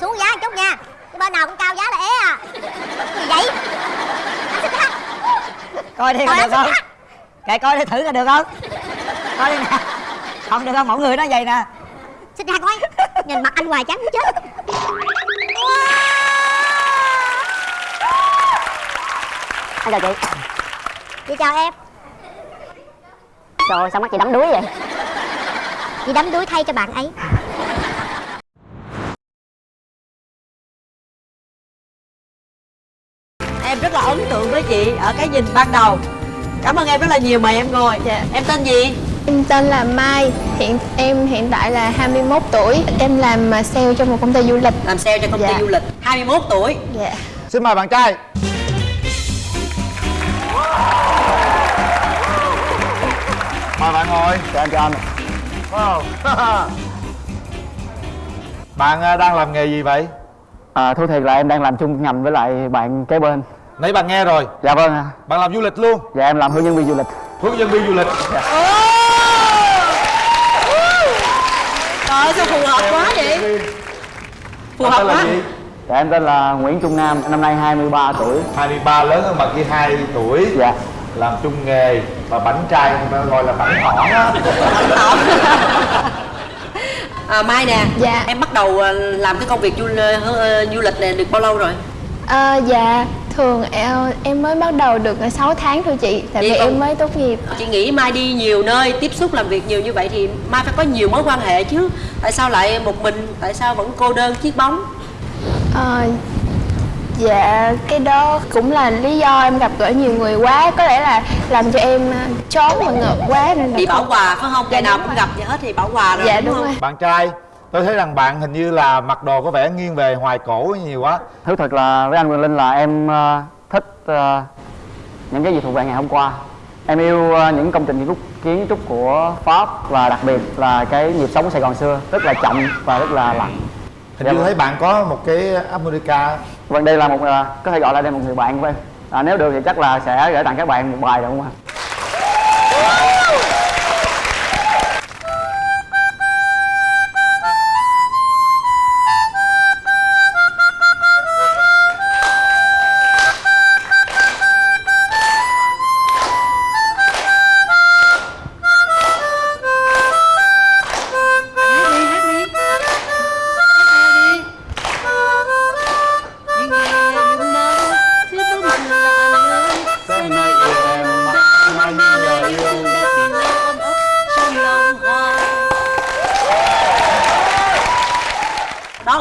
xuống giá một chút nha. Cái bên nào cũng cao giá là é à. Gì vậy? Coi đi Coi được không? kệ coi đi thử coi được không? Coi đi nè. Không được không? Mọi người nó vậy nè. Xích hắt coi nhìn mặt anh hoài chán muốn chết. Anh chào chị. Chị chào em. Trời ơi, sao mắt chị đắm đuối vậy? Chị đắm đuối thay cho bạn ấy là ấn tượng với chị ở cái nhìn ban đầu cảm ơn em rất là nhiều mời em ngồi Dạ. em tên gì Em tên là Mai, hiện em hiện tại là 21 tuổi. Em làm à, sale cho một công ty du lịch. làm sale cho công ty Dạ. du lịch 21 tuổi Dạ. Xin mời bạn trai Mời bạn ngồi Chào anh, chào anh wow. Bạn à, đang làm nghề gì vậy? à, Thú thiệt là em đang làm chung ngành với lại bạn kế bên Nãy bạn nghe rồi. Dạ vâng ạ. Bạn làm du lịch luôn. Dạ em làm hướng dẫn viên du lịch. Hướng dẫn viên du lịch. Trời ơi sao phù hợp quá vậy? Phù hợp tên là quá? Dạ em tên là Nguyễn Trung Nam, năm nay 23 tuổi. 23 lớn hơn bạn kia 2 tuổi. Dạ. Làm chung nghề Và bánh trai người ta gọi là bánh thỏn á à, mai nè. Dạ. em bắt đầu ờ, làm cái công việc du, ờ, du lịch này được bao lâu rồi? À, dạ, thường em, em mới bắt đầu được 6 tháng thôi chị. Tại vì em mới tốt nghiệp. chị nghĩ mai đi nhiều nơi tiếp xúc làm việc nhiều như vậy thì mai phải có nhiều mối quan hệ chứ tại sao lại một mình tại sao vẫn cô đơn chiếc bóng À, dạ, cái đó cũng là lý do em gặp gỡ nhiều người quá. Có lẽ là làm cho em à, chón và ngợp quá nên là bị bảo quà phải không Dạ, ngày nào đúng cũng rồi. gặp vậy hết thì bảo quà rồi Dạ đúng, đúng không rồi. Bạn trai Tôi thấy rằng bạn hình như là mặc đồ có vẻ nghiêng về hoài cổ nhiều quá. Thú thật là với anh Quyền Linh là em ờ, thích ờ, những cái gì thuộc về ngày hôm qua. Em yêu ờ, những công trình kiến trúc, của Pháp và đặc biệt là cái nhịp sống của Sài Gòn xưa Rất là chậm và rất là lặng. Hình Dạ như vâng. thấy bạn có một cái harmonica Vâng đây là một, có thể gọi là đây là một người bạn của em. À, Nếu được thì chắc là sẽ gửi tặng các bạn một bài được không ạ?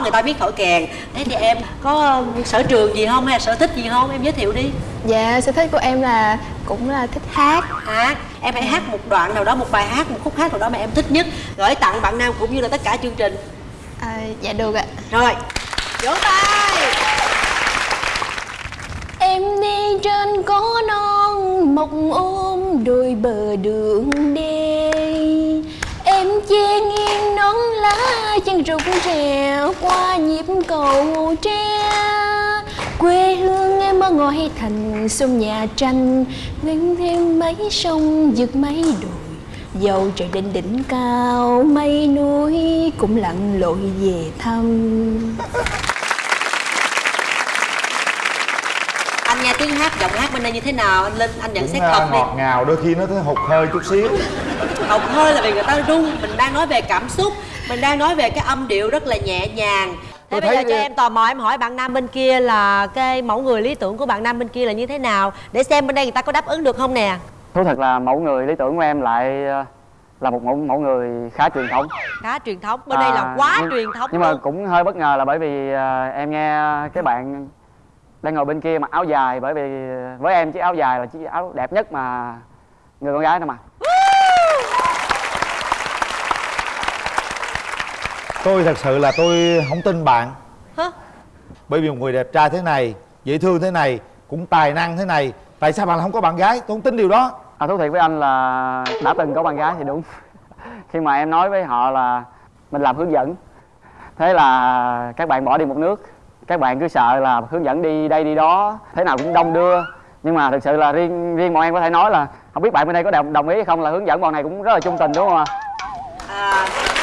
Người ta biết thổi kèn. Thế thì em có sở trường gì không hay là sở thích gì không? Em giới thiệu đi. Dạ, sở thích của em là cũng là thích hát. hát. Em hãy hát một đoạn nào đó một bài hát một khúc hát nào đó mà em thích nhất gửi tặng bạn nam cũng như là tất cả chương trình. À, dạ được ạ. rồi vỗ tay. Em đi trên có non mọc ôm đôi bờ đường đê rụng rèo qua nhịp cầu tre. Quê hương em ở ngôi thành sông nhà tranh Gánh thêm mấy sông vượt mấy đồi. Dầu trời lên đỉnh cao mây núi cũng lặn lội về thăm. Anh nghe tiếng hát giọng hát bên đây như thế nào? Anh linh anh nhận xét đi. ngọt ngào đôi khi nó thấy hụt hơi chút xíu. Học hơi là vì người ta rung mình đang nói về cảm xúc mình đang nói về cái âm điệu rất là nhẹ nhàng. Tôi Thế bây giờ cho em tò mò em hỏi bạn nam bên kia là cái mẫu người lý tưởng của bạn nam bên kia là như thế nào? Để xem bên đây người ta có đáp ứng được không nè. Thú thật là mẫu người lý tưởng của em lại ờ, là một mẫu mẫu người khá truyền thống. Khá truyền thống. Bên đây là À, quá nhưng- truyền thống nhưng mà luôn. cũng hơi bất ngờ là bởi vì ờ, em nghe cái bạn đang ngồi bên kia mặc áo dài bởi vì với em chiếc áo dài là chiếc áo đẹp nhất mà người con gái nó mặc Tôi thật sự là tôi không tin bạn. Hả? Bởi vì một người đẹp trai thế này Dễ thương thế này Cũng tài năng thế này Tại sao bạn lại không có bạn gái? Tôi không tin điều đó. À, thú thiệt với anh là đã từng có bạn gái thì đúng. Khi mà em nói với họ là mình làm hướng dẫn thế là các bạn bỏ đi một nước. Các bạn cứ sợ là hướng dẫn đi đây đi đó thế nào cũng đông đưa. Nhưng mà thực sự là riêng riêng bọn em có thể nói là không biết bạn bên đây có đồng đồng ý hay không là hướng dẫn bọn này cũng rất là trung tình đúng không ạ? À, ơi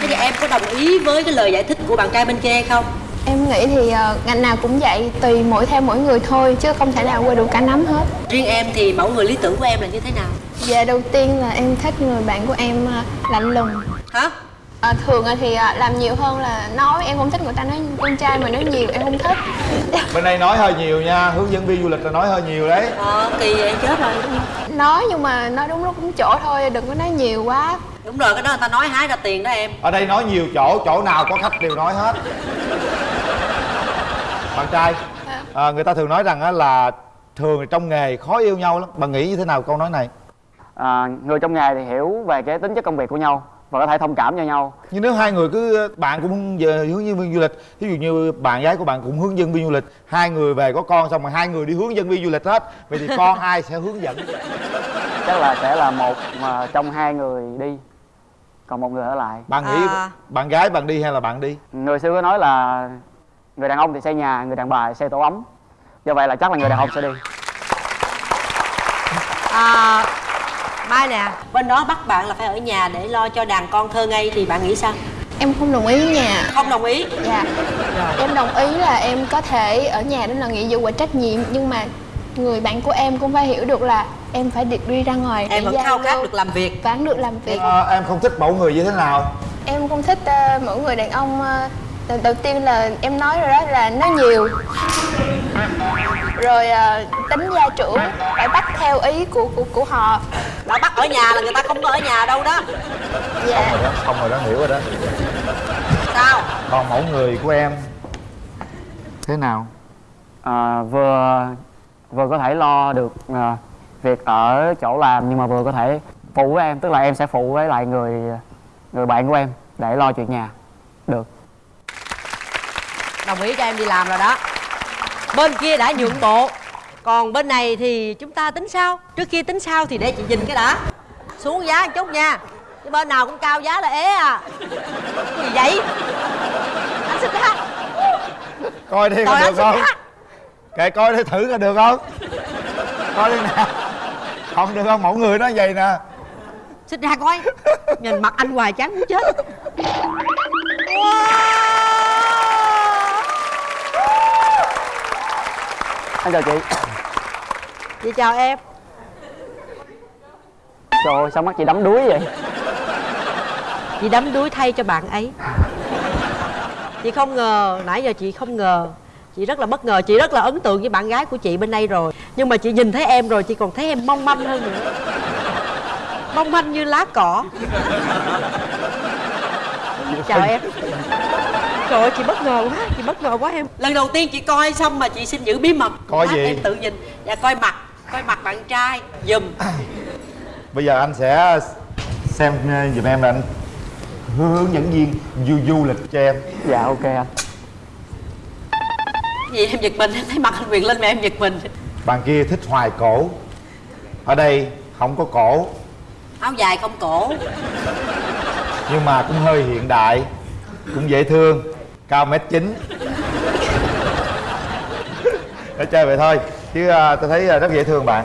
Thế thì em có đồng ý với cái lời giải thích của bạn trai bên kia hay không? Em nghĩ thì ờ, ngành nào cũng vậy, tùy mỗi theo mỗi người thôi chứ không thể nào qua được cả nắm hết. Riêng em thì mẫu người lý tưởng của em là như thế nào? Dạ đầu tiên là em thích người bạn của em ờ, lạnh lùng. Hả? Ờ, thường thì ờ, làm nhiều hơn là nói. Em không thích người ta nói con trai mà nói nhiều em không thích. bên đây nói hơi nhiều nha hướng dẫn viên du lịch là nói hơi nhiều đấy. Ờ, kỳ vậy chết rồi. Nói nhưng mà nói đúng lúc đúng chỗ thôi đừng có nói nhiều quá. Đúng rồi, cái đó người ta nói hái ra tiền đó em. Ở đây nói nhiều chỗ chỗ nào có khách đều nói hết. Bạn trai à, người ta thường nói rằng á là thường trong nghề khó yêu nhau lắm. Bạn nghĩ như thế nào câu nói này? À, người trong nghề thì hiểu về cái tính chất công việc của nhau và có thể thông cảm cho nhau. Nhưng nếu hai người cứ bạn cũng về hướng dẫn viên du lịch ví dụ như bạn gái của bạn cũng hướng dẫn viên du lịch hai người về có con xong rồi hai người đi hướng dẫn viên du lịch hết vậy thì con ai sẽ hướng dẫn? Chắc là sẽ là một mà trong hai người đi còn một người ở lại. Bạn nghĩ À. bạn gái bạn đi hay là bạn đi? Người xưa có nói là người đàn ông thì xây nhà người đàn bà thì xây tổ ấm. Do vậy là chắc là người đàn ông sẽ đi. À, Mai nè Bên đó bắt bạn là phải ở nhà để lo cho đàn con thơ ngây Thì bạn nghĩ sao? Em không đồng ý nha. Không đồng ý Dạ. Em đồng ý là em có thể ở nhà đó là nghĩa vụ và trách nhiệm nhưng mà người bạn của em cũng phải hiểu được là em phải được đi ra ngoài Em vẫn khao khát được làm việc vẫn được làm việc à, em không thích mẫu người như thế nào em không thích uh, mỗi người đàn ông uh, đầu, đầu tiên là em nói rồi đó là nói nhiều. Rồi uh, tính gia trưởng phải bắt theo ý của của của họ. Đã bắt ở nhà là người ta không có ở nhà đâu đó. Dạ. Rồi đó xong rồi đó hiểu rồi đó. Sao? còn mẫu người của em? Thế nào? À, vừa vừa có thể lo được à, việc ở chỗ làm nhưng mà vừa có thể phụ với em tức là em sẽ phụ với lại người người bạn của em để lo chuyện nhà. Được Đồng ý cho em đi làm rồi đó. Bên kia đã nhượng bộ. Còn bên này thì chúng ta tính sao? Trước kia tính sao thì để chị nhìn cái đã. Xuống giá một chút nha. Chứ bên nào cũng cao giá là ế à. Cái gì vậy? Anh xin ra coi đi anh được không? kệ coi đi thử coi được không? Coi đi nè không được không? Mẫu người nó vậy nè. Xin ra coi. Nhìn mặt anh hoài chán muốn chết anh chào chị. Chị chào em. Trời ơi sao mắt chị đắm đuối vậy? Chị đắm đuối thay cho bạn ấy. Chị không ngờ Nãy giờ chị không ngờ. Chị rất là bất ngờ Chị rất là ấn tượng với bạn gái của chị bên đây rồi. Nhưng mà chị nhìn thấy em rồi Chị còn thấy em mong manh hơn nữa. Mong manh như lá cỏ. Chào em Trời ơi chị bất ngờ quá Chị bất ngờ quá em. Lần đầu tiên chị coi xong mà chị xin giữ bí mật. Coi gì? Em tự nhìn. Và coi mặt. Coi mặt bạn trai. Dùm. Bây giờ anh sẽ xem uh, giùm em là anh hướng dẫn viên du du lịch cho em. Dạ ok anh. Gì em giật mình Em thấy mặt anh Quyền lên mà em giật mình. Bạn kia thích hoài cổ. Ở đây không có cổ. Áo dài không cổ. Nhưng mà cũng hơi hiện đại cũng dễ thương cao mét chín. Để chơi vậy thôi. Chứ à, tôi thấy à, rất dễ thương bạn.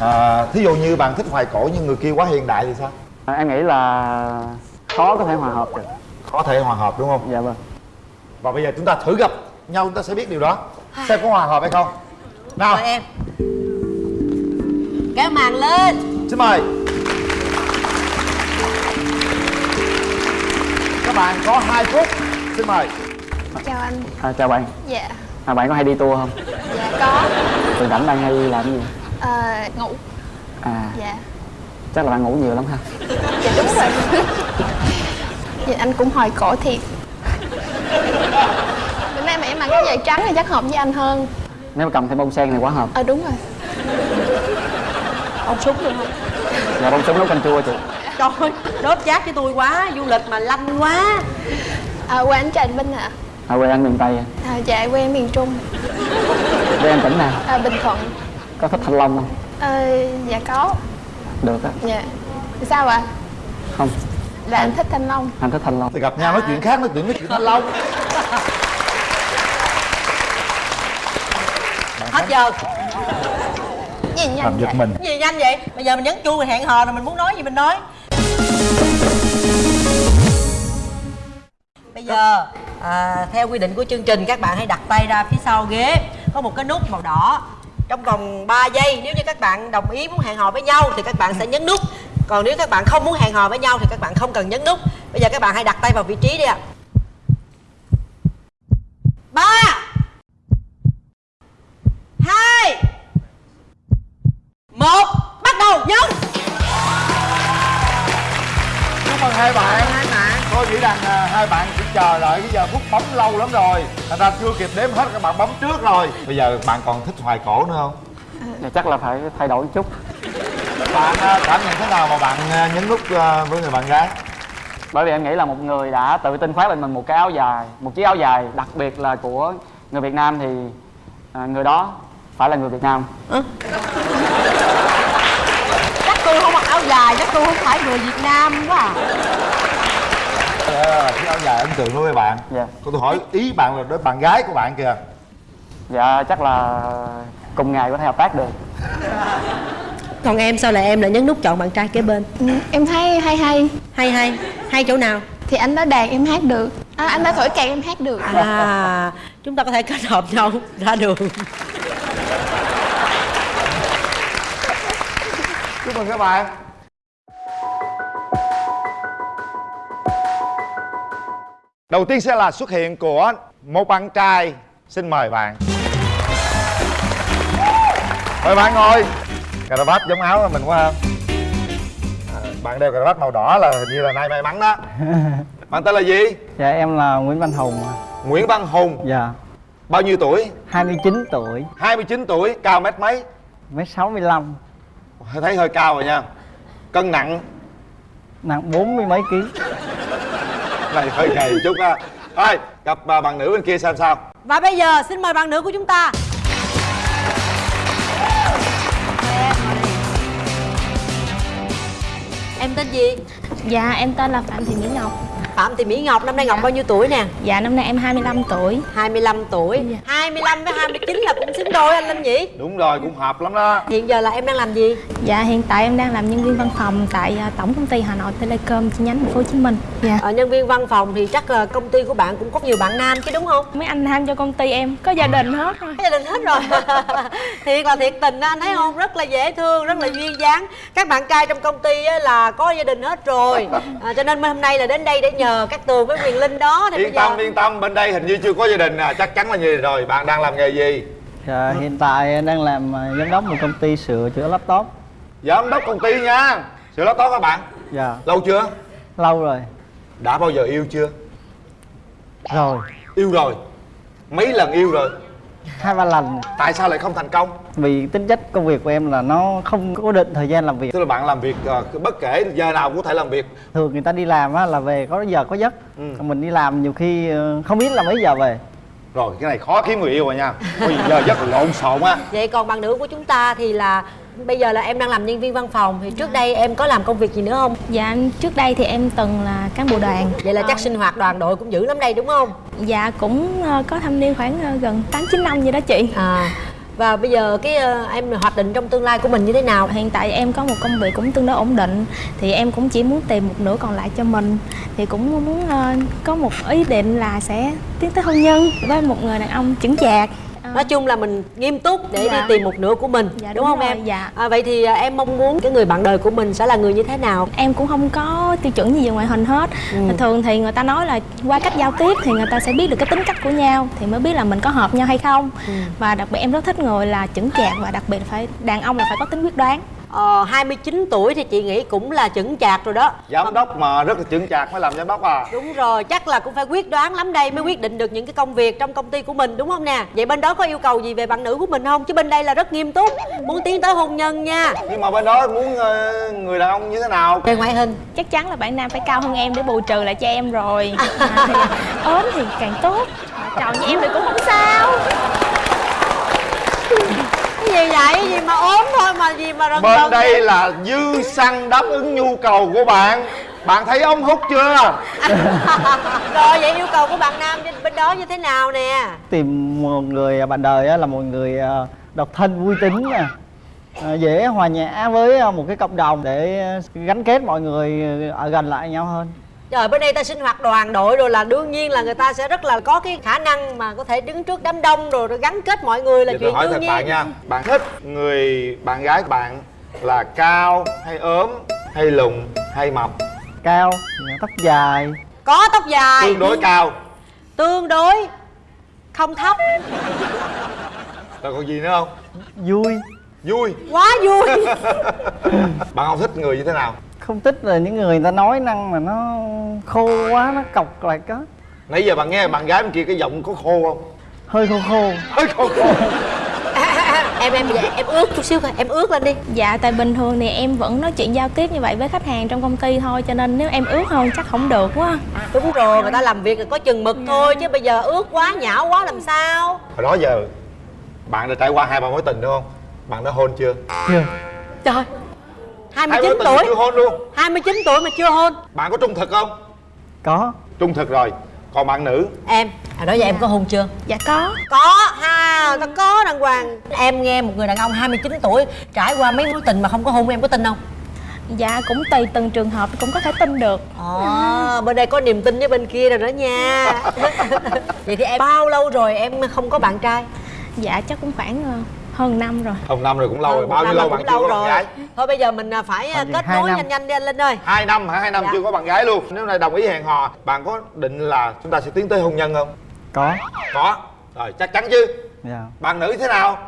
À, thí dụ như bạn thích hoài cổ nhưng người kia quá hiện đại thì sao? À, em nghĩ là khó có thể hòa hợp được. Có thể hòa hợp đúng không? Dạ vâng. Và bây giờ chúng ta thử gặp nhau chúng ta sẽ biết điều đó. Xem có hòa hợp hay không. Nào. Mời em. Kéo màn lên. Xin mời. Các bạn có 2 phút xin mời. Chào anh. À, chào bạn. Dạ. À, bạn có hay đi tour không? Dạ có. Từ rảnh bạn hay làm cái gì? Ờ, ngủ. À. Dạ. Chắc là bạn ngủ nhiều lắm ha. Dạ đúng rồi. Dạ anh cũng hồi cổ thiệt. Bữa nay mà em mặc cái giày trắng thì chắc hợp với anh hơn. Nếu mà cầm thêm bông sen thì quá hợp. Ờ đúng rồi. Ông súng được không? dạ bông súng nấu canh chua chị. Trời ơi, đốt chát với tôi quá Du lịch mà lanh quá à, quê anh Trần Vinh ạ. À, quê anh miền tây à. à, dạ quê em miền Trung. Quê anh tỉnh nào? À, Bình Thuận. Có thích thanh long không? À, dạ có. Được á. Dạ. Sao ạ? Không. Là anh thích thanh long. Anh thích thanh long. Thì gặp nhau nói chuyện khác nói chuyện nói chuyện thanh long. Hết giờ. Gì nhanh làm giật vậy. mình. Gì nhanh vậy? Bây giờ mình nhấn chuông mình hẹn hò rồi mình muốn nói gì mình nói bây giờ à, theo quy định của chương trình các bạn hãy đặt tay ra phía sau ghế. Có một cái nút màu đỏ. Trong vòng 3 giây nếu như các bạn đồng ý muốn hẹn hò với nhau thì các bạn sẽ nhấn nút. Còn nếu các bạn không muốn hẹn hò với nhau thì các bạn không cần nhấn nút. Bây giờ các bạn hãy đặt tay vào vị trí đi ạ. Ba hai một bắt đầu nhấn. Chúc mừng hai bạn nghĩ rằng à, hai bạn chỉ chờ đợi cái giờ phút bấm lâu lắm rồi. Thành ra chưa kịp đếm hết các bạn bấm trước rồi. Bây giờ bạn còn thích hoài cổ nữa không? Dạ, chắc là phải thay đổi chút. Bạn à, cảm nhận thế nào mà bạn à, nhấn nút à, với người bạn gái? Bởi vì em nghĩ là một người đã tự tin khoác lên mình một cái áo dài một chiếc áo dài đặc biệt là của người Việt Nam thì à, người đó phải là người Việt Nam. Chắc tôi không mặc áo dài chắc tôi không phải người việt nam quá à à, chiếc áo dài ấn tượng đối với bạn. Dạ. Còn tôi hỏi ý bạn là đối bạn gái của bạn kìa. Dạ chắc là cùng ngày có thể hợp tác được. Còn em sao lại em lại nhấn nút chọn bạn trai kế bên? Ừ, em thấy hay hay. Hay hay hay chỗ nào? Thì anh đã đàn em hát được. À, anh đã thổi kèn em hát được. À chúng ta có thể kết hợp nhau ra đường. Chúc mừng các bạn đầu tiên sẽ là xuất hiện của một bạn trai. Xin mời bạn. Mời bạn ngồi. Cà vạt giống áo mình quá ha. À, bạn đeo cà vạt màu đỏ là hình như là nay may mắn đó. Bạn tên là gì? Dạ em là Nguyễn Văn Hùng nguyễn văn hùng. Dạ. Bao nhiêu tuổi? 29 tuổi. 29 tuổi cao mét mấy? Mét 65 thấy hơi cao rồi nha. Cân nặng? Nặng 40 mấy ký này hơi gầy chút á thôi gặp à, bạn nữ bên kia xem sao. Và bây giờ xin mời bạn nữ của chúng ta. Em tên gì? Dạ em tên là phạm thị mỹ ngọc phạm thị mỹ ngọc năm nay ngọc bao nhiêu tuổi nè? Dạ năm nay em 25 tuổi. 25 tuổi. 25 với 29 là cũng xứng đôi anh Linh nhỉ đúng rồi cũng hợp lắm đó. Hiện giờ là em đang làm gì? Dạ hiện tại em đang làm nhân viên văn phòng tại à, tổng công ty hà nội telecom chi nhánh thành phố hồ chí minh. Dạ. Ở nhân viên văn phòng thì chắc là công ty của bạn cũng có nhiều bạn nam chứ đúng không? Mấy anh nam cho công ty em có gia đình hết rồi. Có gia đình hết rồi. Thiệt là thiệt tình đó anh thấy không? Rất là dễ thương rất là duyên dáng. Các bạn trai trong công ty á là có gia đình hết rồi. À, cho nên hôm nay là đến đây để nhờ các tường với quyền linh đó thì yên bây giờ tâm yên tâm bên đây hình như chưa có gia đình à chắc chắn là như rồi. Bạn đang làm nghề gì? Dạ hiện tại em đang làm à, giám đốc một công ty sửa chữa laptop. Giám đốc công ty nha. Sửa laptop các bạn? Dạ. Lâu chưa? Lâu rồi. Đã bao giờ yêu chưa? Rồi. Yêu rồi. Mấy lần yêu rồi hai ba lần. Tại sao lại không thành công? Vì tính chất công việc của em là nó không cố định thời gian làm việc. Tức là bạn làm việc ờ, bất kể giờ nào cũng có thể làm việc. Thường người ta đi làm á, là về có giờ có giấc. Ừ. Mình đi làm nhiều khi ờ, không biết là mấy giờ về. Rồi cái này khó kiếm người yêu rồi nha. Có gì giờ rất là lộn xộn á. Vậy còn bạn nữ của chúng ta thì là bây giờ là em đang làm nhân viên văn phòng thì trước đây em có làm công việc gì nữa không? Dạ trước đây thì em từng là cán bộ đoàn. Vậy là chắc Ờ, sinh hoạt đoàn đội cũng dữ lắm đây đúng không? Dạ cũng ờ, có thâm niên khoảng ờ, gần tám chín năm vậy đó chị. À và bây giờ cái ờ, em hoạch định trong tương lai của mình như thế nào? Hiện tại em có một công việc cũng tương đối ổn định thì em cũng chỉ muốn tìm một nửa còn lại cho mình. Thì cũng muốn ờ, có một ý định là sẽ tiến tới hôn nhân với một người đàn ông chững chạc Ờ, nói chung là mình nghiêm túc để Dạ. đi tìm một nửa của mình Dạ, đúng, đúng không rồi, em dạ. à, vậy thì à, em mong muốn cái người bạn đời của mình sẽ là người như thế nào em cũng không có tiêu chuẩn gì về ngoại hình hết Ừ. thường thì người ta nói là qua cách giao tiếp thì người ta sẽ biết được cái tính cách của nhau thì mới biết là mình có hợp nhau hay không Ừ. và đặc biệt em rất thích người là chững chạc và đặc biệt phải đàn ông là phải có tính quyết đoán ờ, 29 tuổi thì chị nghĩ cũng là chững chạc rồi đó. Giám đốc mà rất là chững chạc mới làm giám đốc à? Đúng rồi chắc là cũng phải quyết đoán lắm đây mới quyết định được những cái công việc trong công ty của mình đúng không nè? Vậy bên đó có yêu cầu gì về bạn nữ của mình không? Chứ bên đây là rất nghiêm túc muốn tiến tới hôn nhân nha. Nhưng mà bên đó muốn ờ, người đàn ông như thế nào? Về ngoại hình chắc chắn là bạn nam phải cao hơn em để bù trừ lại cho em rồi. À, thì ốm thì càng tốt. Tròn như em thì cũng không sao gì vậy? Gì mà ốm thôi mà gì mà rần bên rần đây vậy? là dư xăng đáp ứng nhu cầu của bạn. Bạn thấy ống hút chưa? Rồi vậy yêu cầu của bạn nam bên- bên đó như thế nào nè? Tìm một người bạn đời á, là một người ờ, độc thân vui tính nè. Ờ, dễ hòa nhã với một cái cộng đồng để gắn kết mọi người ở gần lại nhau hơn Trời bên đây ta sinh hoạt đoàn đội rồi là đương nhiên là người ta sẽ rất là có cái khả năng mà có thể đứng trước đám đông rồi, rồi gắn kết mọi người là Giờ chuyện tôi hỏi đương thật nhiên. bạn nha Bạn thích người bạn gái của bạn là cao hay ốm hay lùn hay mập? Cao tóc dài. Có tóc dài. Tương đối cao. Tương đối Không thấp. Rồi còn gì nữa không? vui. Vui. Quá vui. Bạn không thích người như thế nào? Không thích là những người người ta nói năng mà nó khô quá nó cọc lại có Nãy giờ bạn nghe bạn gái bên kia cái giọng có khô không? hơi khô khô. Hơi khô khô. Em em vậy em ướt chút xíu thôi Em ướt lên đi. Dạ tại bình thường thì em vẫn nói chuyện giao tiếp như vậy với khách hàng trong công ty thôi Cho nên nếu em ướt hơn chắc không được quá. Đúng rồi người ta làm việc là có chừng mực thôi Chứ bây giờ ướt quá nhão quá làm sao? Hồi đó giờ Bạn đã trải qua hai ba mối tình đúng không? Bạn đã hôn chưa? chưa. Trời 29 mối tình tuổi. chưa hôn luôn? 29 tuổi mà chưa hôn. Bạn có trung thực không? có. Trung thực rồi. Còn bạn nữ? Em. À đó giờ em có hôn chưa? Dạ có. Có ha Nó có đàng hoàng. Em nghe một người đàn ông 29 tuổi Trải qua mấy mối tình mà không có hôn em có tin không? Dạ cũng tùy từng trường hợp cũng có thể tin được. Ờ bên đây có niềm tin với bên kia rồi đó nha. Vậy thì em bao lâu rồi em không có bạn trai? Dạ chắc cũng khoảng ờ, hơn năm rồi Không năm rồi cũng lâu rồi Bao nhiêu lâu bạn chưa có bạn gái? Thôi bây giờ mình à, phải à, kết nối năm. nhanh nhanh đi anh Linh ơi Hai năm hả? Hai năm Dạ. chưa có bạn gái luôn Nếu này đồng ý hẹn hò Bạn có định là chúng ta sẽ tiến tới hôn nhân không? có Có Rồi chắc chắn chứ dạ Bạn nữ thế nào?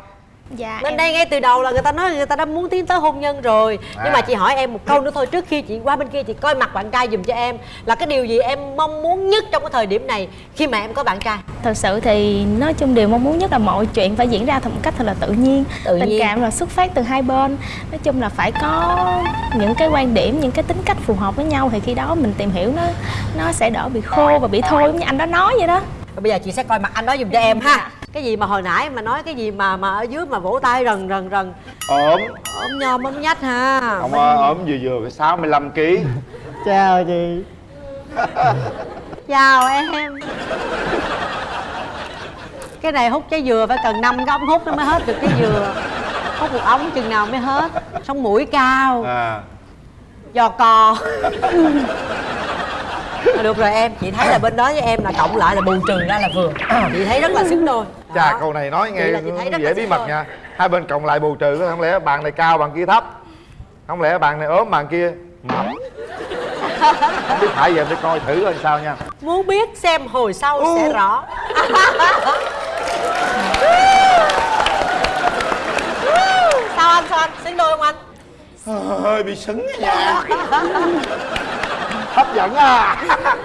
Dạ Bên em... đây ngay từ đầu là người ta nói người ta đã muốn tiến tới hôn nhân rồi. Nhưng À. mà chị hỏi em một câu nữa thôi. Trước khi chị qua bên kia chị coi mặt bạn trai dùm cho em Là cái điều gì em mong muốn nhất trong cái thời điểm này Khi mà em có bạn trai? Thật sự thì nói chung điều mong muốn nhất là mọi chuyện phải diễn ra một cách thật là tự nhiên. Tự Tình nhiên. cảm là xuất phát từ hai bên. Nói chung là phải có những cái quan điểm, những cái tính cách phù hợp với nhau Thì khi đó mình tìm hiểu nó nó sẽ đỡ bị khô và bị thôi giống như anh đó nói vậy đó. Rồi bây giờ chị sẽ coi mặt anh đó dùm cho em ha Cái gì mà hồi nãy mà nói cái gì mà mà ở dưới mà vỗ tay rần rần rần? Ốm. Ôm nhom ôm nhách ha. Ông ơi, ốm vừa vừa cái 65 kg chào chị. Chào em. Cái này hút trái dừa phải cần năm cái ống hút nó mới hết được trái dừa. Hút một ống chừng nào mới hết. Sống mũi cao. À. Giò cò Được rồi em Chị thấy là bên đó với em là cộng lại là bù trừ ra là vừa. Chị thấy rất là xứng đôi. Chà câu này nói nghe dễ bí mật đôi. nha. Hai bên cộng lại bù trừ Không lẽ bạn này cao bạn kia thấp? Không lẽ bạn này ốm bạn kia mập? Không biết phải giờ em đi coi thử coi sao nha. Muốn biết xem hồi sau sẽ rõ. Sao anh, sao anh? Xứng đôi không anh? hơi bị sứng nha hấp dẫn à.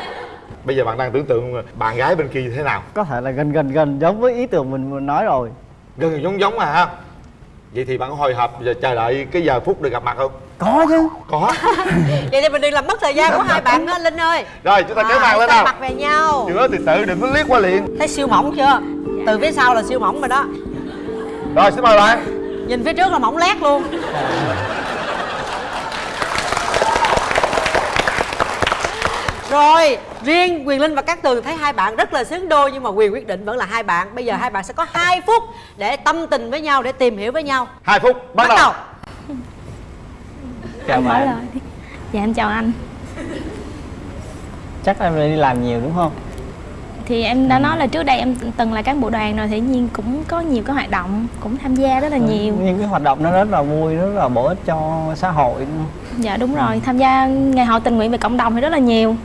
Bây giờ bạn đang tưởng tượng bạn gái bên kia thế nào? Có thể là gần gần gần giống với ý tưởng mình nói rồi. Gần gần giống giống à ha. Vậy thì bạn có hồi hộp giờ chờ đợi cái giờ phút được gặp mặt không? Có chứ. Có. Vậy thì mình đừng làm mất thời gian của hai bạn đó Linh ơi. Rồi chúng ta kéo màn lên nào. mặt về nhau. Chưa thì tự đừng có liếc qua liền. Thấy siêu mỏng chưa? Từ phía sau là siêu mỏng rồi đó. Rồi xin mời bạn. Nhìn phía trước là mỏng lét luôn Rồi, riêng Quyền Linh và Cát Tường thấy hai bạn rất là xứng đôi Nhưng mà quyền quyết định vẫn là hai bạn. Bây giờ hai bạn sẽ có 2 phút để tâm tình với nhau, để tìm hiểu với nhau. Hai phút bắt, Bắt đầu. Chào Mở bạn. Dạ em chào anh. Chắc em đi làm nhiều đúng không? Thì em đã nói là trước đây em từng là cán bộ đoàn rồi Thì nhiên cũng có nhiều cái hoạt động Cũng tham gia rất là nhiều. những cái hoạt động nó rất là vui rất là bổ ích cho xã hội? Dạ đúng rồi, tham gia ngày hội tình nguyện về cộng đồng thì rất là nhiều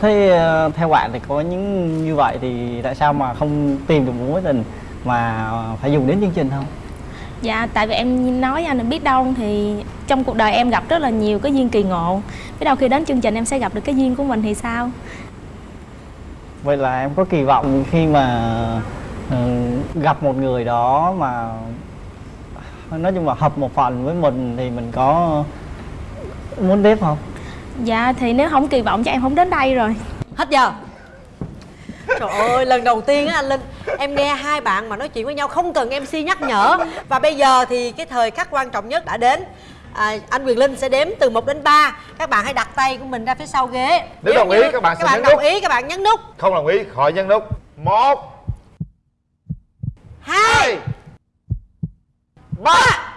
thế ờ, theo bạn thì có những như vậy thì tại sao mà không tìm được một mối tình mà phải dùng đến chương trình không? Dạ, tại vì em nói anh biết đâu thì trong cuộc đời em gặp rất là nhiều cái duyên kỳ ngộ. Biết đâu khi đến chương trình em sẽ gặp được cái duyên của mình thì sao? Vậy là em có kỳ vọng khi mà ừ, gặp một người đó mà nói chung là hợp một phần với mình thì mình có muốn tiếp không Dạ, thì nếu không kỳ vọng cho em không đến đây rồi. Hết giờ? Trời ơi, lần đầu tiên á anh Linh Em nghe hai bạn mà nói chuyện với nhau không cần MC nhắc nhở. Và bây giờ thì cái thời khắc quan trọng nhất đã đến. À, Anh Quyền Linh sẽ đếm từ 1 đến 3 Các bạn hãy đặt tay của mình ra phía sau ghế. Nếu đồng ý, như các bạn sẽ các bạn nhấn đồng nút. ý, các bạn nhấn nút. Không đồng ý khỏi nhấn nút. Một hai ba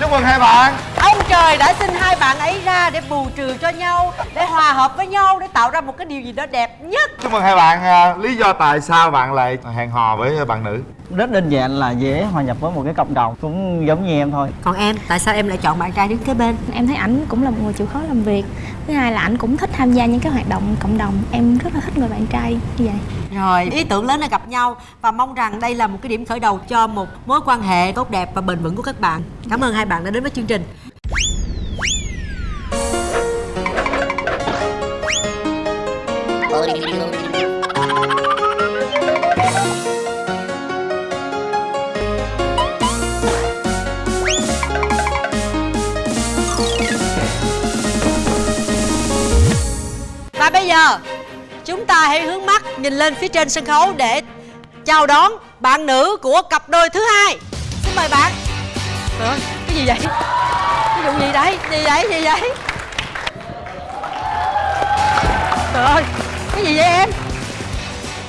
chúc mừng hai bạn ông trời đã sinh hai bạn ấy ra để bù trừ cho nhau để hòa hợp với nhau để tạo ra một cái điều gì đó đẹp nhất. Chúc mừng hai bạn à, lý do tại sao bạn lại hẹn hò với bạn nữ? Rất đơn giản là dễ hòa nhập với một cái cộng đồng cũng giống như em thôi. Còn em tại sao em lại chọn bạn trai đứng kế bên? Em thấy ảnh cũng là một người chịu khó làm việc. Thứ hai là ảnh cũng thích tham gia những cái hoạt động cộng đồng. Em rất là thích người bạn trai như vậy. Rồi ý tưởng lớn là gặp nhau và mong rằng đây là một cái điểm khởi đầu cho một mối quan hệ tốt đẹp và bền vững của các bạn. Cảm ơn hai bạn đã đến với chương trình và bây giờ, chúng ta hãy hướng mắt nhìn lên phía trên sân khấu để chào đón bạn nữ của cặp đôi thứ hai. Xin mời bạn. Ơi, cái gì vậy? Cái vụ gì đấy? Gì vậy? Gì vậy? Trời ơi, cái gì vậy em?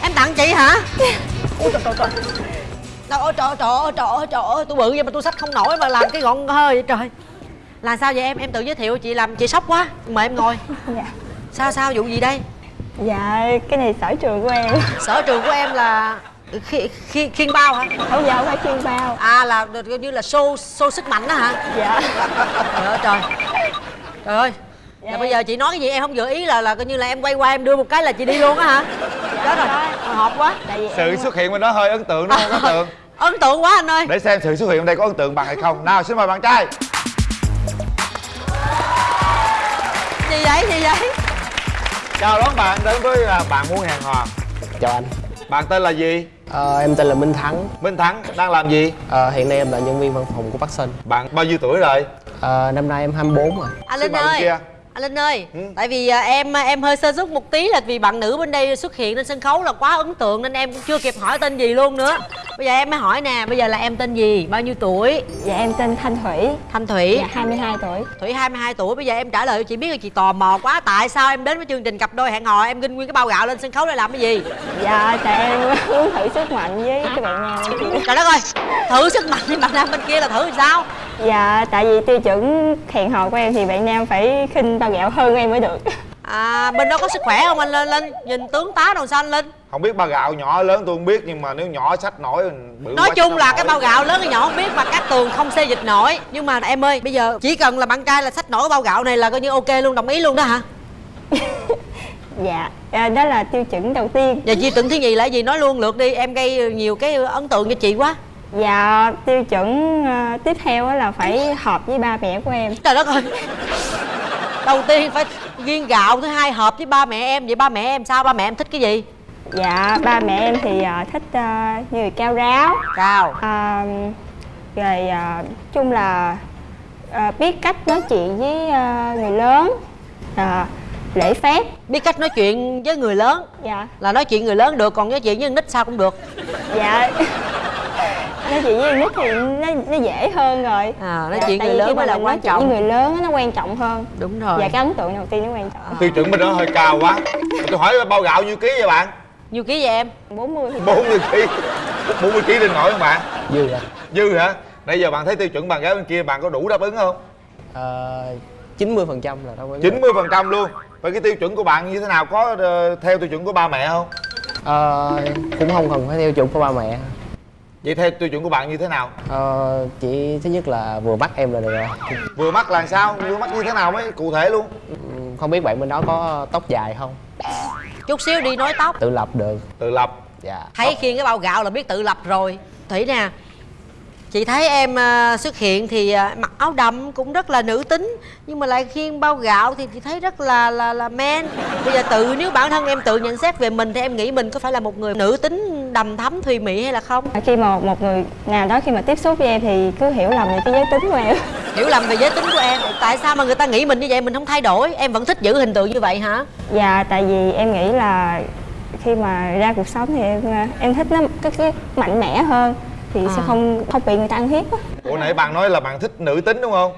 Em tặng chị hả? Ôi trời trời trời. Trời ơi trời ơi trời ơi trời ơi trời ơi tôi bự vậy mà tôi xách không nổi mà làm cái gọn hơi vậy trời. Là sao vậy em? Em tự giới thiệu chị làm chị sốc quá. Mời em ngồi. dạ Sao sao vụ gì đây? dạ cái này sở trường của em sở trường của em là khi, khi, khiên bao hả? Không dạ không phải chuyên bao. À là được coi như là show show sức mạnh đó hả? Dạ. Trời ơi trời. Trời ơi. Là bây giờ chị nói cái gì em không dự ý là là coi như là em quay qua em đưa một cái là chị đi luôn á hả? Chết rồi. Hồi hộp quá. Tại vì sự xuất hiện bên đó hơi ấn tượng đúng không? Ấn tượng. Ấn tượng quá anh ơi. Để xem sự xuất hiện ở đây có ấn tượng bằng hay không. Nào xin mời bạn trai. Gì vậy? Gì vậy? Chào đón bạn đến với à, bạn muốn hẹn hò Chào anh bạn tên là gì? Ờ, Em tên là Minh Thắng. Minh thắng đang làm gì? Ờ, Hiện nay em là nhân viên văn phòng của Bắc Sơn bạn bao nhiêu tuổi rồi? Ờ, Năm nay em 24 rồi. Anh Xin linh ơi. Kia. anh linh ơi. Ừ. tại vì à, em em hơi sơ suất một tí là vì bạn nữ bên đây xuất hiện trên sân khấu là quá ấn tượng nên em cũng chưa kịp hỏi tên gì luôn nữa bây giờ em mới hỏi nè bây giờ là em tên gì? Bao nhiêu tuổi? Dạ em tên thanh thủy. Thanh thủy. Dạ 22 tuổi. Thủy 22 tuổi. Bây giờ em trả lời cho chị biết là chị tò mò quá. Tại sao em đến với chương trình cặp đôi hẹn hò? Em ginh nguyên cái bao gạo lên sân khấu để làm cái gì? Dạ tại em muốn thử sức mạnh với cái bạn nam. Trời đất ơi Thử sức mạnh thì bạn nam bên kia là thử làm sao? Dạ tại vì tiêu chuẩn hẹn hò của em thì bạn nam phải khinh bao gạo hơn em mới được À bên đó có sức khỏe không anh Linh? Linh Nhìn tướng tá đâu sao anh Linh? Không biết ba gạo nhỏ lớn tôi không biết nhưng mà nếu nhỏ sách nổi bự Nói chung là không cái nổi. bao gạo lớn hay nhỏ không biết Mà các tường không xê dịch nổi. Nhưng mà em ơi bây giờ chỉ cần là bạn trai là xách nổi bao gạo này là coi như ok luôn đồng ý luôn đó hả? Dạ à, đó là tiêu chuẩn đầu tiên. Giờ chị tưởng thứ gì là gì? Nói luôn lượt đi Em gây nhiều cái ấn tượng cho chị quá. Dạ tiêu chuẩn ờ, tiếp theo á là phải hợp với ba mẹ của em. Trời đất ơi. Đầu tiên phải viên gạo Thứ hai hợp với ba mẹ em Vậy ba mẹ em sao? Ba mẹ em thích cái gì? dạ ba mẹ em thì ờ, thích ờ, người cao ráo. Cao. À, rồi à, chung là à, biết cách nói chuyện với à, người lớn à, lễ phép. Biết cách nói chuyện với người lớn? Dạ. Là nói chuyện người lớn được Còn nói chuyện với nít sao cũng được. Dạ nói chuyện với nít thì nó, nó dễ hơn rồi. À, nói Dạ, chuyện người lớn mới mà là mình quan trọng. với người lớn á, nó quan trọng hơn. Đúng rồi. Dạ cái ấn tượng đầu tiên nó quan trọng. Tiêu chuẩn bên đó hơi cao quá. Tôi hỏi bao gạo nhiêu ký vậy bạn? Nhiêu ký vậy em? 40 thì 40 ký. 40 ký lên nổi không bạn? Dư ạ dư hả? Nãy giờ bạn thấy tiêu chuẩn bạn gái bên kia bạn có đủ đáp ứng không? Ờ, 90 phần trăm là đâu có 90 phần trăm luôn. Vậy cái tiêu chuẩn của bạn như thế nào? Có ờ, theo tiêu chuẩn của ba mẹ không? Ờ, Cũng không cần phải theo chuẩn của ba mẹ vậy theo tiêu chuẩn của bạn như thế nào? Ờ, Chỉ thứ nhất là vừa mắt em là được rồi. Vừa mắt là sao? Vừa mắt như thế nào mới cụ thể luôn? Ừm, Không biết bạn bên đó có tóc dài không? Chút xíu đi nói tóc. Tự lập được. Tự lập. Dạ. Thấy khiêng cái bao gạo là biết tự lập rồi. Thủy nè Chị thấy em à, xuất hiện thì à, mặc áo đầm cũng rất là nữ tính Nhưng mà lại khiêng bao gạo thì chị thấy rất là là là men. Bây giờ tự nếu bản thân em tự nhận xét về mình Thì em nghĩ mình có phải là một người nữ tính đầm thắm thùy mị hay là không? khi mà một người nào đó khi mà tiếp xúc với em thì cứ hiểu lầm về cái giới tính của em. Hiểu lầm về giới tính của em. Tại sao mà người ta nghĩ mình như vậy? Mình không thay đổi. Em vẫn thích giữ hình tượng như vậy hả? dạ tại vì em nghĩ là khi mà ra cuộc sống thì em em thích nó cái, cái mạnh mẽ hơn thì sẽ À. không không bị người ta ăn hiếp á. Ủa nãy bạn nói là bạn thích nữ tính đúng không?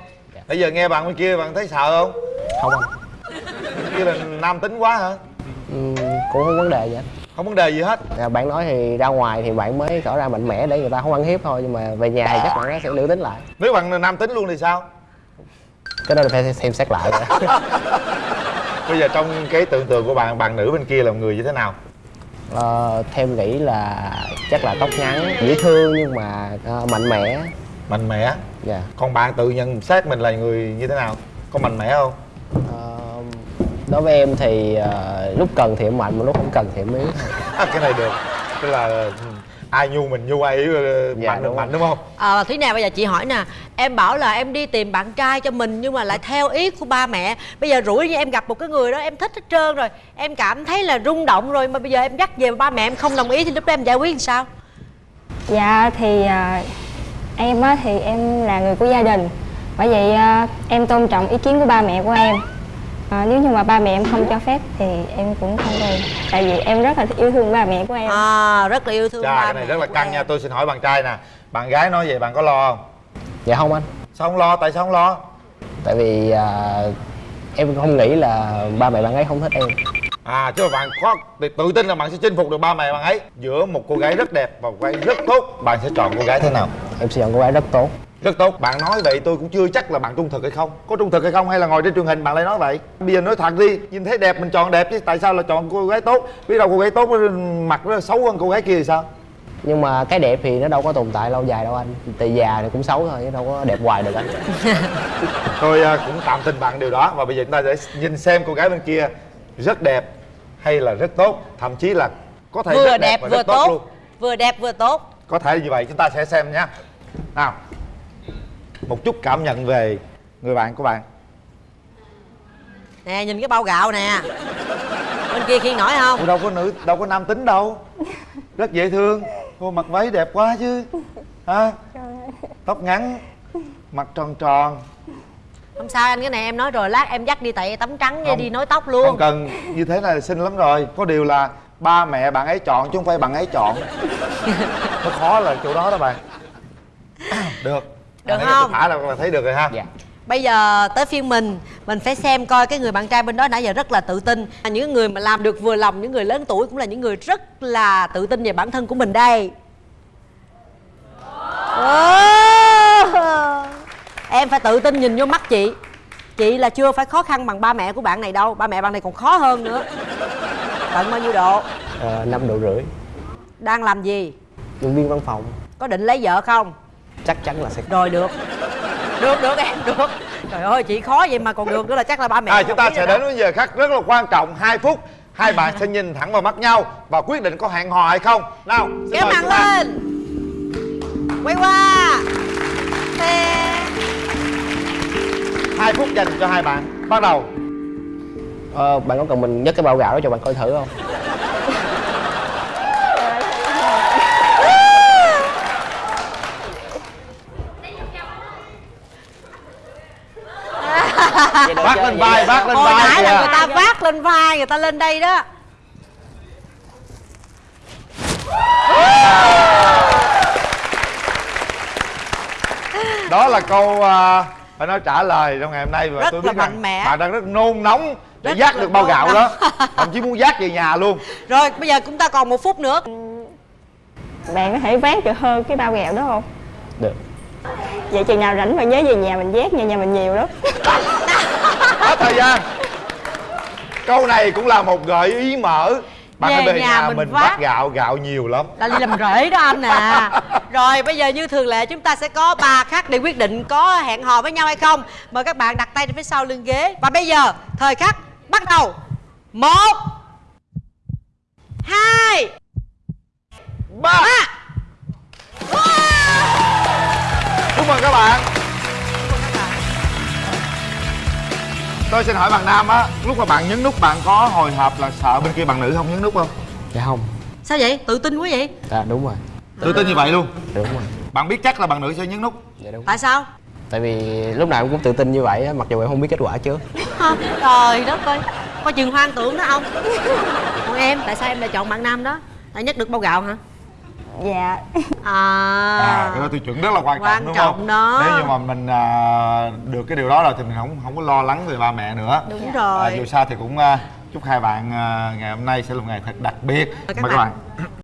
Bây giờ nghe bạn bên kia bạn thấy sợ không? Không anh bên kia là nam tính quá hả? Ừm, Cũng không vấn đề gì anh không vấn đề gì hết. À, bạn nói thì ra ngoài thì bạn mới tỏ ra mạnh mẽ để người ta không ăn hiếp thôi nhưng mà về nhà thì chắc bạn nó sẽ nữ tính lại. Nếu bạn nam tính luôn thì sao? Cái đó là phải xem xét lại. Rồi. bây giờ trong cái tưởng tượng của bạn bạn nữ bên kia là một người như thế nào ờ, theo em nghĩ là chắc là tóc ngắn dễ thương nhưng mà ờ, mạnh mẽ. Mạnh mẽ? Dạ. Còn bạn tự nhận xét mình là người như thế nào? Có mạnh mẽ không? Ờ, đối với em thì ờ, lúc cần thì em mạnh mà lúc không cần thì em yếu À, cái này được. Tức là ai nhu mình nhu ai ờ, Dạ, mạnh đúng mạnh đúng không? À, thế nào bây giờ chị hỏi nè em bảo là em đi tìm bạn trai cho mình nhưng mà lại theo ý của ba mẹ. Bây giờ rủi như em gặp một cái người đó em thích hết trơn rồi em cảm thấy là rung động rồi mà bây giờ em dắt về mà ba mẹ em không đồng ý thì lúc đó em giải quyết làm sao? Dạ thì à, em á thì em là người của gia đình. Bởi vậy à, em tôn trọng ý kiến của ba mẹ của em à, Nếu như mà ba mẹ em không cho phép thì em cũng không đi Tại vì em rất là yêu thương ba mẹ của em. À rất là yêu thương Chà, ba cái này mẹ rất là căng em. nha. Tôi xin hỏi bạn trai nè. Bạn gái nói vậy bạn có lo không? Dạ không anh. Sao không lo? Tại sao không lo? Tại vì à, em không nghĩ là ba mẹ bạn ấy không thích em. À chứ mà bạn có tự tự tin là bạn sẽ chinh phục được ba mẹ bạn ấy. Giữa một cô gái rất đẹp và một cô gái rất tốt bạn sẽ chọn cô gái thế nào? Em sẽ chọn cô gái rất tốt rất tốt. Bạn nói vậy tôi cũng chưa chắc là bạn trung thực hay không. Có trung thực hay không hay là ngồi trên truyền hình bạn lại nói vậy? Bây giờ nói thật đi nhìn thấy đẹp mình chọn đẹp chứ tại sao là chọn cô gái tốt? Biết đâu cô gái tốt mặt nó xấu hơn cô gái kia thì sao? Nhưng mà cái đẹp thì nó đâu có tồn tại lâu dài đâu anh. Tại già thì cũng xấu thôi chứ đâu có đẹp hoài được anh. Tôi à, cũng tạm tin bạn điều đó. Và bây giờ chúng ta sẽ nhìn xem cô gái bên kia rất đẹp hay là rất tốt. Thậm chí là có thể vừa rất đẹp và vừa rất tốt, luôn. Vừa đẹp vừa tốt. Có thể như vậy chúng ta sẽ xem nhé. Nào một chút cảm nhận về người bạn của bạn. Nè nhìn cái bao gạo nè. Bên kia khiên nổi không? Ủa đâu có nữ đâu có nam tính đâu. Rất dễ thương. Cô mặc váy đẹp quá chứ. Ha tóc ngắn mặt tròn tròn. Không sao anh cái này em nói rồi lát em dắt đi tại tấm trắng Không. đi nối tóc luôn. không cần. Như thế là xinh lắm rồi. Có điều là ba mẹ bạn ấy chọn chứ không phải bạn ấy chọn. Nó khó là chỗ đó đó bạn. Được Được thấy không? thả là là thấy được rồi ha. Dạ. Bây giờ tới phiên mình mình phải xem coi cái người bạn trai bên đó nãy giờ rất là tự tin. Những người mà làm được vừa lòng những người lớn tuổi cũng là những người rất là tự tin về bản thân của mình đây. Ồ! em phải tự tin nhìn vô mắt chị. Chị là chưa phải khó khăn bằng ba mẹ của bạn này đâu. Ba mẹ bạn này còn khó hơn nữa. Tận bao nhiêu độ? Ờ, năm độ rưỡi. Đang làm gì? Nhân viên văn phòng. Có định lấy vợ không chắc chắn là sẽ rồi được. Được được em được. Trời ơi chị khó vậy mà còn được nữa là chắc là ba mẹ à, chúng ta sẽ đến với giờ khắc rất là quan trọng 2 phút. Hai bạn sẽ nhìn thẳng vào mắt nhau và quyết định có hẹn hò hay không. Nào kéo mặt lên. Quay qua. Tè. hai phút dành cho hai bạn. Bắt đầu. Ờ, bạn có cần mình nhấc cái bao gạo đó cho bạn coi thử không vác lên vai vác lên hồi vai nãy là người ta vác lên vai người ta lên đây đó. Đó là câu à, phải nói trả lời trong ngày hôm nay và Rất tôi biết rằng mạnh mẽ. bạn đang rất nôn nóng để Rất được bao gạo nóng. đó. Thậm chí muốn dắt về nhà luôn. Rồi bây giờ chúng ta còn một phút nữa. Bạn có thể vác được hơn cái bao gạo đó không? được Vậy chừng nào rảnh mà nhớ về nhà mình vác nha, nhà mình nhiều lắm. Hết thời gian. Câu này cũng là một gợi ý mở. Bạn Về về nhà nhà mình mình vác. gạo gạo nhiều lắm. Là đi làm rễ đó anh à. Rồi bây giờ như thường lệ chúng ta sẽ có ba khắc để quyết định có hẹn hò với nhau hay không. Mời các bạn đặt tay trên phía sau lưng ghế. Và bây giờ thời khắc bắt đầu. Một hai ba. ba chúc mừng các bạn. Tôi xin hỏi bạn nam á lúc mà bạn nhấn nút bạn có hồi hộp là sợ bên kia bạn nữ không nhấn nút không? Dạ không. Sao vậy? Tự tin quá vậy? Dạ đúng rồi. Tự tin như vậy luôn? Đúng rồi. Bạn biết chắc là bạn nữ sẽ nhấn nút. Dạ đúng. Tại sao? Tại vì lúc nào em cũng tự tin như vậy á, mặc dù em không biết kết quả trước. Hả? trời đất ơi. Coi chừng hoang tưởng đó không? Còn em tại sao em lại chọn bạn nam đó? Tại nhất được bao gạo hả Dạ. À, à cái đó tiêu chuẩn rất là quan trọng Quan đúng trọng không? đó. nếu như mà mình à, được cái điều đó rồi thì mình không không có lo lắng về ba mẹ nữa. Đúng à, rồi. Dù sao thì cũng à, chúc hai bạn ờ, ngày hôm nay sẽ là một ngày thật đặc biệt. Các mời các bạn. bạn